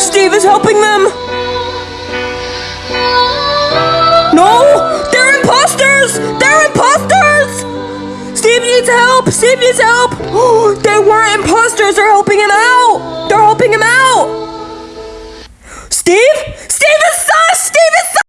Steve is helping them. No, they're imposters. They're imposters. Steve needs help. Steve needs help.